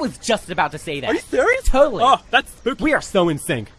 was just about to say that. Are you serious? Totally. Oh, that's spooky. We are so in sync.